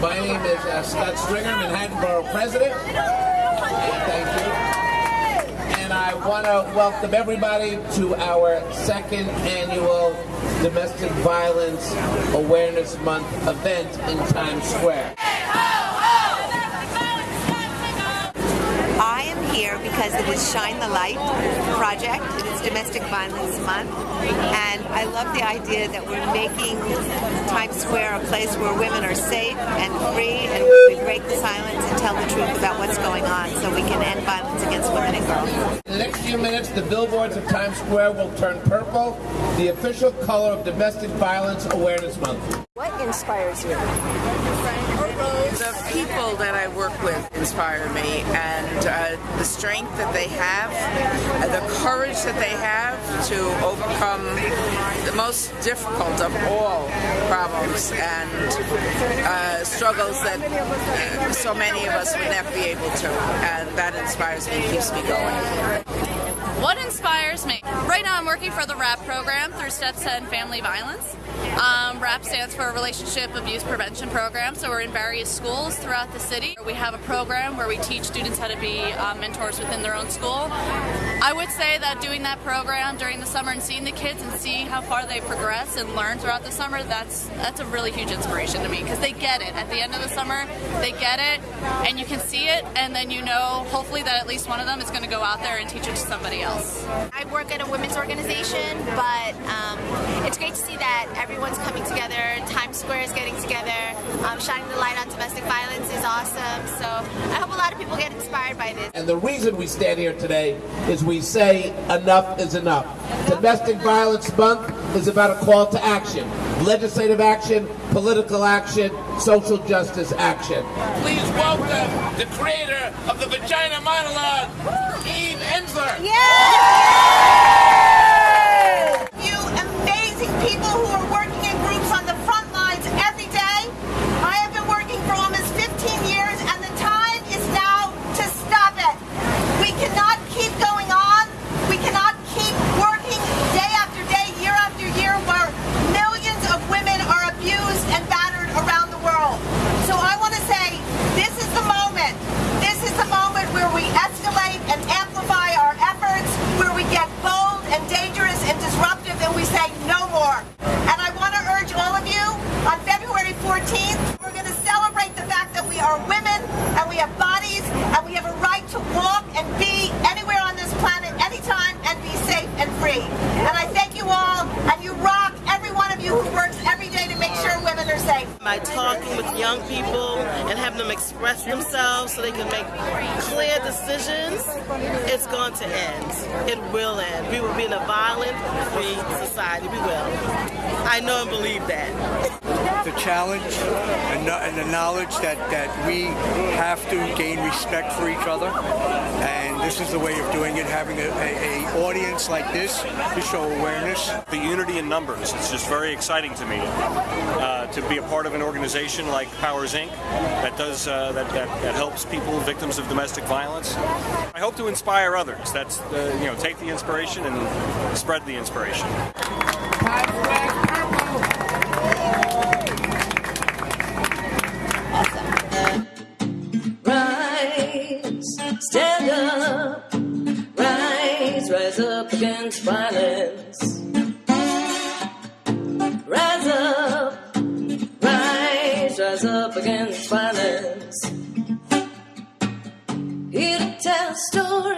My name is uh, Scott Stringer, Manhattan Borough President. Thank you. And I want to welcome everybody to our second annual Domestic Violence Awareness Month event in Times Square. Here because it is Shine the Light project. It is Domestic Violence Month. And I love the idea that we're making Times Square a place where women are safe and free and we break the silence and tell the truth about what's going on so we can end violence against women and girls. In the next few minutes, the billboards of Times Square will turn purple, the official color of Domestic Violence Awareness Month. What inspires you? People that I work with inspire me, and uh, the strength that they have, uh, the courage that they have to overcome the most difficult of all problems and uh, struggles that uh, so many of us would never be able to. And that inspires me, keeps me going. What inspires me? Right now I'm working for the RAP program through Steps End Family Violence. Um, RAP stands for Relationship Abuse Prevention Program, so we're in various schools throughout the city. We have a program where we teach students how to be uh, mentors within their own school. I would say that doing that program during the summer and seeing the kids and seeing how far they progress and learn throughout the summer, that's that's a really huge inspiration to me because they get it. At the end of the summer, they get it and you can see it and then you know hopefully that at least one of them is going to go out there and teach it to somebody I work at a women's organization, but um, it's great to see that everyone's coming together. Times Square is getting together. Um, shining the light on domestic violence is awesome. So I hope a lot of people get inspired by this. And the reason we stand here today is we say enough is enough. Domestic Violence Month is about a call to action. Legislative action, political action, social justice action. Please welcome the creator of the Vagina Monologue, Eve Ensler. You amazing people who are working in groups on the front lines every day. I have been working for almost 15 years and the time is now to stop it. We cannot keep going on. We cannot keep working day after day, year after year where millions of women are abused and battered around the world. So I want to say this is the moment. This is the moment where we escalate and amplify our efforts, where we get bold and dangerous and disruptive and we say no more. And I want to urge all of you on February 14th, we're going to celebrate the fact that we are women and we have bodies and we have a right to walk and be anywhere on this planet anytime and be safe and free. And I thank you all and you rock every one of you who works every day to make sure women are safe. by talking with young people and having them express themselves so they can make clear decisions, it's going to end. It will end. We will be in a violent, free society. We will. I know and believe that. The challenge and, and the knowledge that, that we have to gain respect for each other. And this is the way of doing it, having a, a, a audience like this to show awareness. The unity in numbers, it's just very exciting to me uh, to be a part of an organization like Powers Inc. that does uh, that, that, that helps people victims of domestic violence. I hope to inspire others. That's uh, you know take the inspiration and spread the inspiration. Against violence. Rise up, rise, rise up against violence. Here to tell a story,